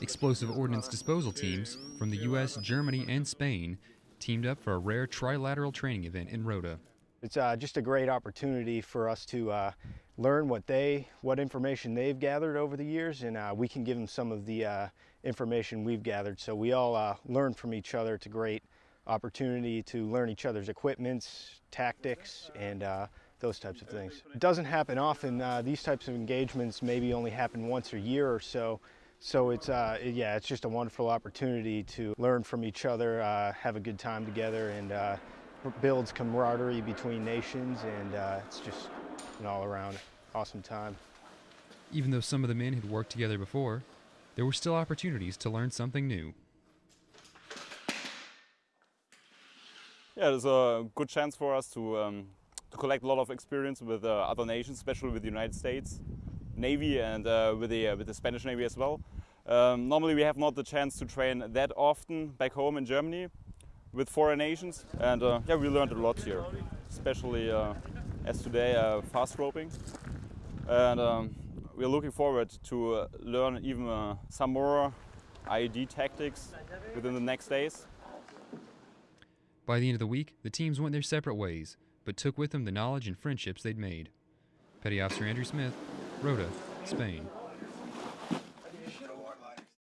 Explosive ordnance disposal teams from the U.S., Germany, and Spain teamed up for a rare trilateral training event in Rota. It's uh, just a great opportunity for us to uh, learn what they, what information they've gathered over the years, and uh, we can give them some of the uh, information we've gathered. So we all uh, learn from each other. It's a great opportunity to learn each other's equipments, tactics, and uh, those types of things. It doesn't happen often. these types of engagements maybe only happen once a year or so. So it's uh, yeah, it's just a wonderful opportunity to learn from each other, uh, have a good time together, and uh, builds camaraderie between nations, and uh, it's just an all-around awesome time. Even though some of the men had worked together before, there were still opportunities to learn something new. Yeah, there's a good chance for us to um, to collect a lot of experience with uh, other nations, especially with the United States Navy and uh, with the with the Spanish Navy as well. Um, normally we have not the chance to train that often back home in Germany, with foreign nations. And uh, yeah, we learned a lot here, especially uh, as today uh, fast roping. And um, we're looking forward to uh, learn even uh, some more IED tactics within the next days. By the end of the week, the teams went their separate ways, but took with them the knowledge and friendships they'd made. Petty Officer Andrew Smith, Rota, Spain.